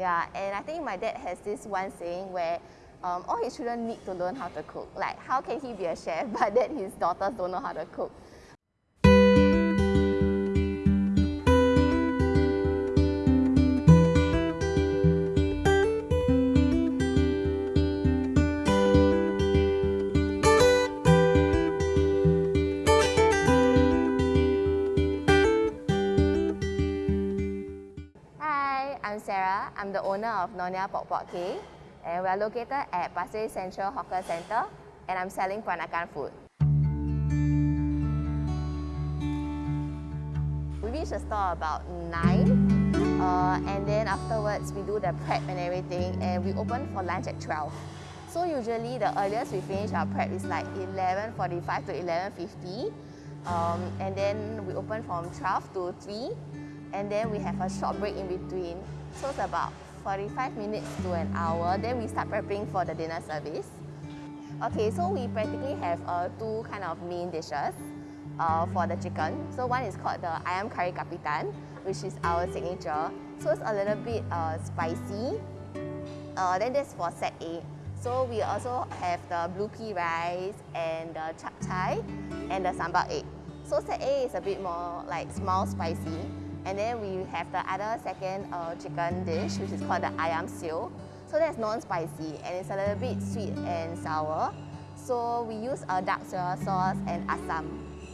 Yeah, and I think my dad has this one saying where um, all his children need to learn how to cook. Like, how can he be a chef, but then his daughters don't know how to cook? I'm the owner of Nonya Pok Pok K, and we are located at Pasir Central Hawker Centre, and I'm selling Peranakan food. We reach the store about 9, uh, and then afterwards we do the prep and everything, and we open for lunch at 12. So usually the earliest we finish our prep is like 11.45 to 11.50, um, and then we open from 12 to 3, and then we have a short break in between. So it's about 45 minutes to an hour. Then we start prepping for the dinner service. Okay, so we practically have uh, two kind of main dishes uh, for the chicken. So one is called the ayam kari kapitan, which is our signature. So it's a little bit uh, spicy. Uh, then that's for set A. So we also have the blue pea rice and the chap chai and the sambal egg. So set A is a bit more like small spicy. And then we have the other second uh, chicken dish, which is called the ayam sioh. So that's non-spicy and it's a little bit sweet and sour. So we use a dark soya sauce and asam.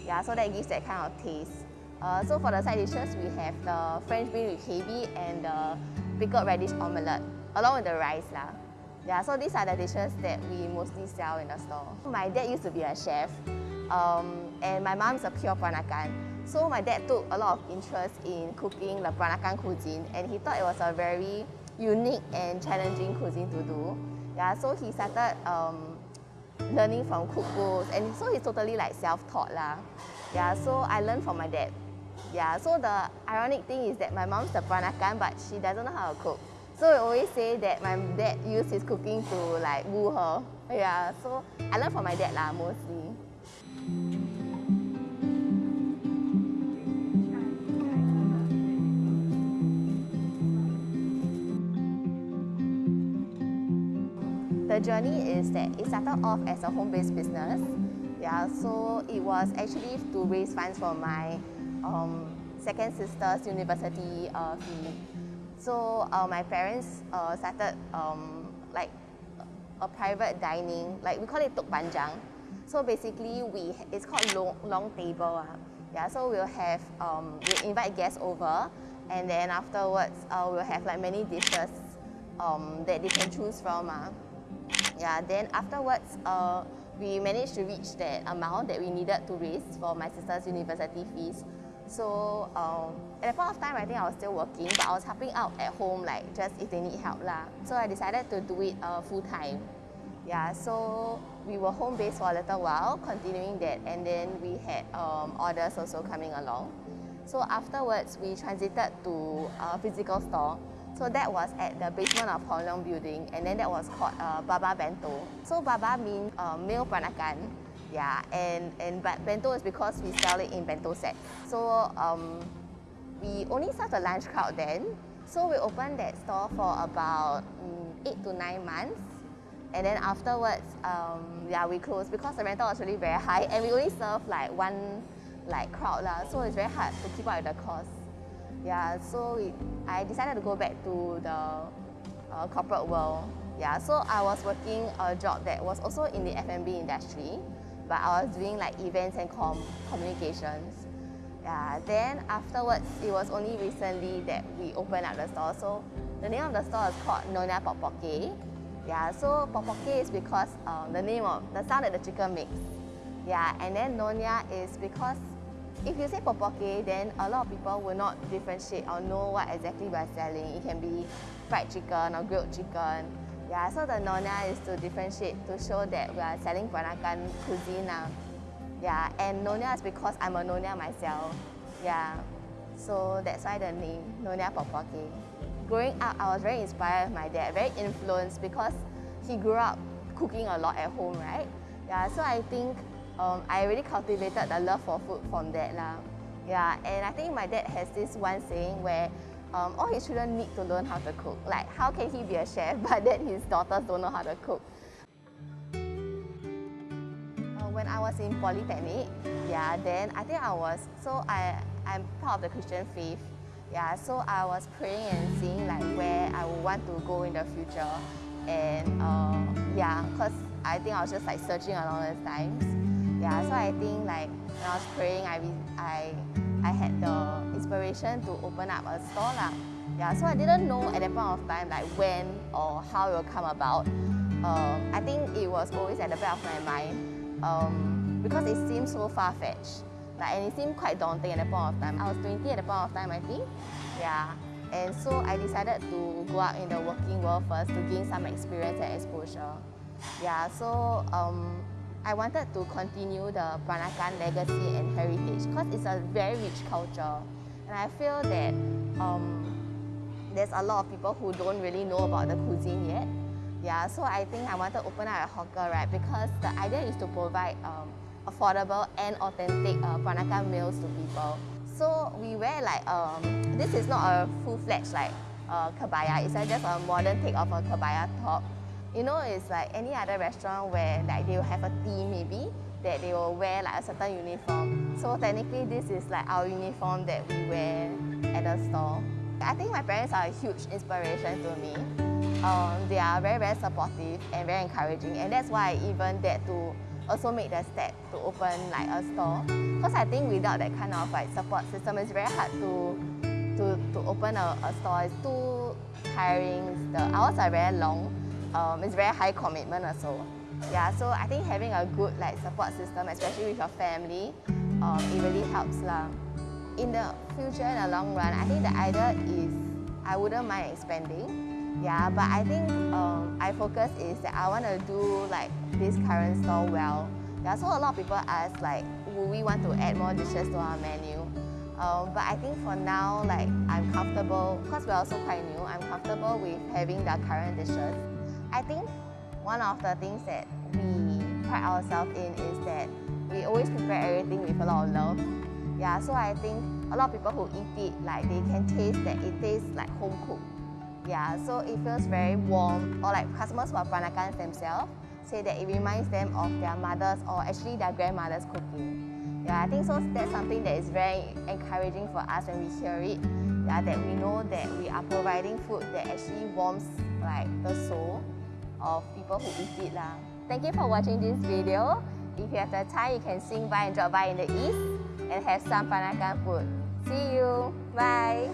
Yeah, so that gives that kind of taste. Uh, so for the side dishes, we have the French bean with hae bee and the pickled radish omelette, along with the rice. Lah. Yeah, so these are the dishes that we mostly sell in the store. My dad used to be a chef, um, and my mom's a pure Peranakan. So my dad took a lot of interest in cooking the Peranakan cuisine and he thought it was a very unique and challenging cuisine to do. Yeah, so he started um, learning from cookbooks and so he's totally like self-taught lah. Yeah, so I learned from my dad. Yeah, so the ironic thing is that my mom's a Peranakan but she doesn't know how to cook. So we always say that my dad used his cooking to like woo her. Yeah, so I learned from my dad lah mostly. The journey is that it started off as a home-based business. Yeah, so it was actually to raise funds for my um, second sister's university uh, fee. So uh, my parents uh, started um, like a private dining, like we call it tok panjang. So basically, we it's called long, long table. Uh. Yeah, so we'll have um, we invite guests over, and then afterwards uh, we'll have like many dishes um, that they can choose from. Uh. Yeah, then afterwards, uh, we managed to reach that amount that we needed to raise for my sister's university fees. So um, at that point of time, I think I was still working, but I was helping out at home, like just if they need help lah. So I decided to do it uh, full time. Yeah, so we were home based for a little while, continuing that, and then we had um, orders also coming along. So afterwards, we transited to a physical store. So that was at the basement of Hong Leong building and then that was called uh, Baba Bento. So Baba means uh, meal Peranakan. Yeah, and, and but bento is because we sell it in bento set. So um, we only serve the lunch crowd then. So we opened that store for about um, eight to nine months. And then afterwards, um, yeah, we closed because the rental was really very high and we only serve like one like crowd lah. So it's very hard to keep up with the cost. Yeah, so I decided to go back to the uh, corporate world. Yeah, so I was working a job that was also in the F&B industry, but I was doing like events and com communications. Yeah, then afterwards, it was only recently that we opened up the store. So the name of the store is called Nonya Pok Pok Yeah, so Pok Pok is because um, the name of the sound that the chicken makes. Yeah, and then Nonya is because if you say pok pok, then a lot of people will not differentiate or know what exactly we're selling. It can be fried chicken or grilled chicken. Yeah, so the nonya is to differentiate to show that we are selling Peranakan cuisine now. Yeah, and nonya is because I'm a nonya myself. Yeah, so that's why the name Nonya Pok Pok. Growing up, I was very inspired by my dad, very influenced because he grew up cooking a lot at home, right? Yeah, so I think um, I really cultivated the love for food from that lah. Yeah, and I think my dad has this one saying where um, all his children need to learn how to cook. Like, how can he be a chef, but then his daughters don't know how to cook? Uh, when I was in Polytechnic, yeah, then I think I was, so I, I'm part of the Christian faith. Yeah, so I was praying and seeing like where I would want to go in the future. And uh, yeah, because I think I was just like searching along those times. Yeah, so I think like when I was praying, I, I, I had the inspiration to open up a store lah. Yeah, so I didn't know at that point of time like when or how it will come about. Um, I think it was always at the back of my mind um, because it seemed so far-fetched. Like, and it seemed quite daunting at that point of time. I was 20 at the point of time, I think. Yeah. And so I decided to go out in the working world first to gain some experience and exposure. Yeah, so um, I wanted to continue the Peranakan legacy and heritage because it's a very rich culture. And I feel that um, there's a lot of people who don't really know about the cuisine yet. Yeah, so I think I wanted to open up a hawker, right? Because the idea is to provide um, affordable and authentic uh, Peranakan meals to people. So we wear like, um, this is not a full-fledged like uh, kebaya, it's just a modern take of a kebaya top. You know, it's like any other restaurant where like they will have a team maybe, that they will wear like a certain uniform. So technically this is like our uniform that we wear at the store. I think my parents are a huge inspiration to me. Um, they are very, very supportive and very encouraging and that's why I even dared to also make the step to open like a store. Because I think without that kind of like support system, it's very hard to to, to open a, a store. It's too tiring. The hours are very long. Um, it's very high commitment also. Yeah, so I think having a good like support system, especially with your family, um, it really helps lah. In the future, in the long run, I think the idea is I wouldn't mind expanding. Yeah, but I think um, I focus is that I want to do like this current store well. Yeah, so a lot of people ask like, will we want to add more dishes to our menu? Um, but I think for now, like I'm comfortable, because we're also quite new, I'm comfortable with having the current dishes. I think one of the things that we pride ourselves in is that we always prepare everything with a lot of love. Yeah, so I think a lot of people who eat it, like they can taste that it tastes like home cooked. Yeah, so it feels very warm. Or like customers who are Peranakans themselves say that it reminds them of their mothers or actually their grandmother's cooking. Yeah, I think so that's something that is very encouraging for us when we hear it. Yeah, that we know that we are providing food that actually warms like the soul of people who eat it. Lah. Thank you for watching this video. If you have the time, you can swing by and drop by in the east and have some Peranakan food. See you. Bye.